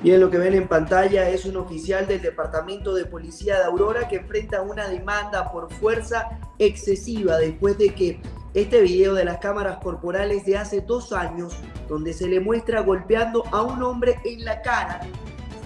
Bien, lo que ven en pantalla es un oficial del Departamento de Policía de Aurora que enfrenta una demanda por fuerza excesiva después de que este video de las cámaras corporales de hace dos años, donde se le muestra golpeando a un hombre en la cara,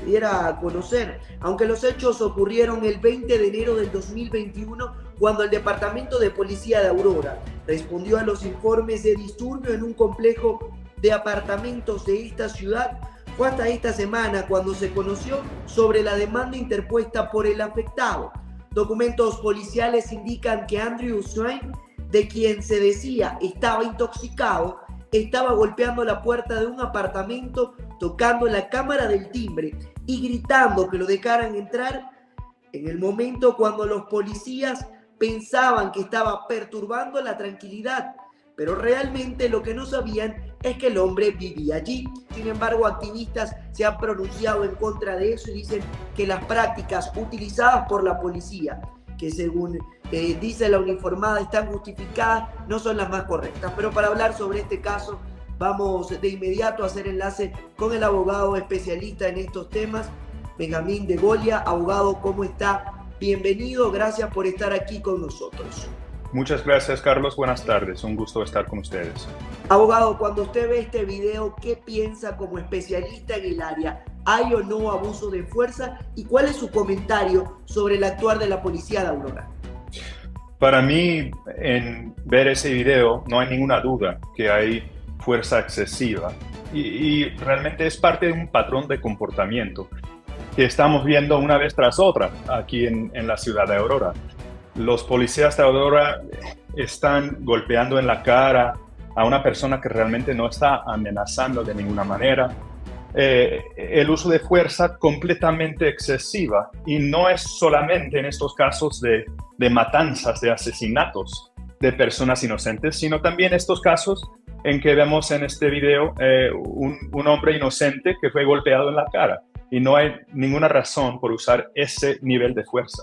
se diera a conocer. Aunque los hechos ocurrieron el 20 de enero del 2021, cuando el Departamento de Policía de Aurora respondió a los informes de disturbio en un complejo de apartamentos de esta ciudad, fue hasta esta semana cuando se conoció sobre la demanda interpuesta por el afectado. Documentos policiales indican que Andrew Swain, de quien se decía estaba intoxicado, estaba golpeando la puerta de un apartamento, tocando la cámara del timbre y gritando que lo dejaran entrar en el momento cuando los policías pensaban que estaba perturbando la tranquilidad pero realmente lo que no sabían es que el hombre vivía allí. Sin embargo, activistas se han pronunciado en contra de eso y dicen que las prácticas utilizadas por la policía, que según eh, dice la uniformada están justificadas, no son las más correctas. Pero para hablar sobre este caso, vamos de inmediato a hacer enlace con el abogado especialista en estos temas, Benjamín de Golia. Abogado, ¿cómo está? Bienvenido, gracias por estar aquí con nosotros. Muchas gracias, Carlos. Buenas tardes. Un gusto estar con ustedes. Abogado, cuando usted ve este video, ¿qué piensa como especialista en el área? ¿Hay o no abuso de fuerza? ¿Y cuál es su comentario sobre el actuar de la policía de Aurora? Para mí, en ver ese video, no hay ninguna duda que hay fuerza excesiva y, realmente es parte de un patrón de comportamiento que estamos viendo una vez tras otra aquí en, en la ciudad de Aurora. Los policías de ahora están golpeando en la cara a una persona que realmente no está amenazando de ninguna manera. Eh, el uso de fuerza completamente excesiva y no es solamente en estos casos de, matanzas, de asesinatos de personas inocentes, sino también estos casos en que vemos en este video eh, un, un hombre inocente que fue golpeado en la cara y no hay ninguna razón por usar ese nivel de fuerza.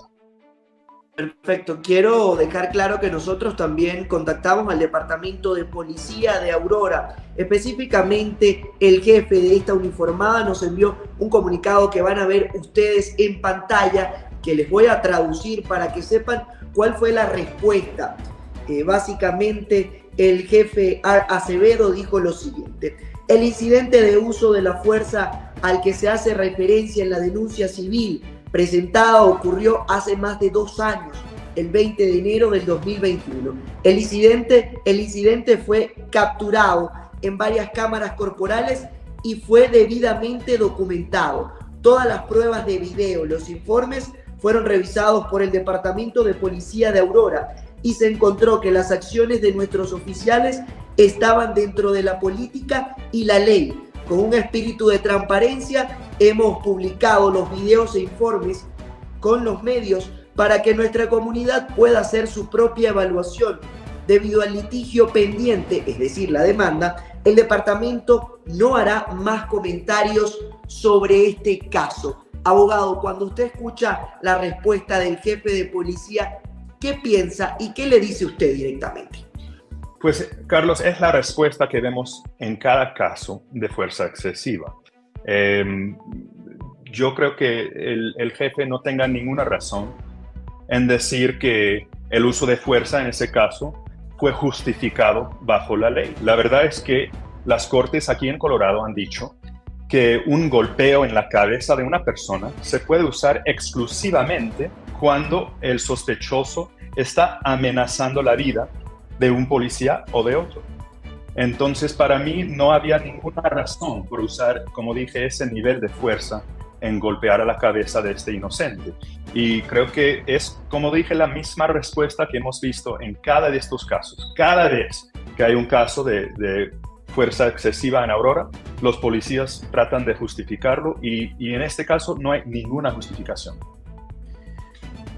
Perfecto. Quiero dejar claro que nosotros también contactamos al Departamento de Policía de Aurora. Específicamente, el jefe de esta uniformada nos envió un comunicado que van a ver ustedes en pantalla, que les voy a traducir para que sepan cuál fue la respuesta. Eh, básicamente, el jefe Acevedo dijo lo siguiente. El incidente de uso de la fuerza al que se hace referencia en la denuncia civil presentada ocurrió hace más de dos años, el 20 de enero del 2021. El incidente, el incidente fue capturado en varias cámaras corporales y fue debidamente documentado. Todas las pruebas de video, los informes fueron revisados por el Departamento de Policía de Aurora y se encontró que las acciones de nuestros oficiales estaban dentro de la política y la ley, con un espíritu de transparencia hemos publicado los videos e informes con los medios para que nuestra comunidad pueda hacer su propia evaluación. Debido al litigio pendiente, es decir, la demanda, el departamento no hará más comentarios sobre este caso. Abogado, cuando usted escucha la respuesta del jefe de policía, ¿qué piensa y qué le dice usted directamente? Pues, Carlos, es la respuesta que vemos en cada caso de fuerza excesiva. Em, yo creo que el, jefe no tenga ninguna razón en decir que el uso de fuerza en ese caso fue justificado bajo la ley. La verdad es que las cortes aquí en Colorado han dicho que un golpeo en la cabeza de una persona se puede usar exclusivamente cuando el sospechoso está amenazando la vida de un policía o de otro. Entonces, para mí no había ninguna razón por usar, como dije, ese nivel de fuerza en golpear a la cabeza de este inocente. Y creo que es, como dije, la misma respuesta que hemos visto en cada de estos casos. Cada vez que hay un caso de, fuerza excesiva en Aurora, los policías tratan de justificarlo y, y en este caso no hay ninguna justificación.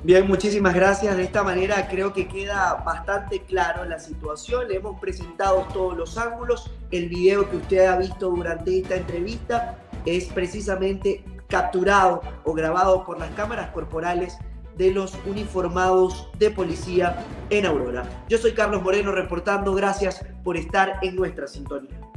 Bien, muchísimas gracias. De esta manera creo que queda bastante claro la situación. Le hemos presentado todos los ángulos. El video que usted ha visto durante esta entrevista es precisamente capturado o grabado por las cámaras corporales de los uniformados de policía en Aurora. Yo soy Carlos Moreno reportando. Gracias por estar en nuestra sintonía.